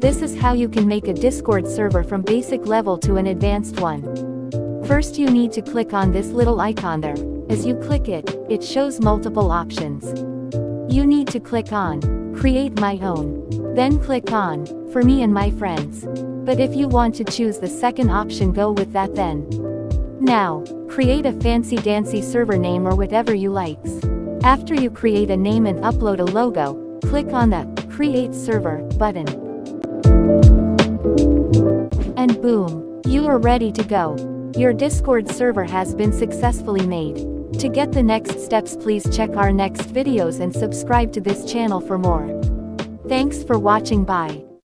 This is how you can make a Discord server from basic level to an advanced one. First you need to click on this little icon there. As you click it, it shows multiple options. You need to click on, create my own. Then click on, for me and my friends. But if you want to choose the second option go with that then. Now, create a fancy dancy server name or whatever you likes. After you create a name and upload a logo, click on the Create Server button. And boom, you are ready to go. Your Discord server has been successfully made. To get the next steps please check our next videos and subscribe to this channel for more. Thanks for watching bye.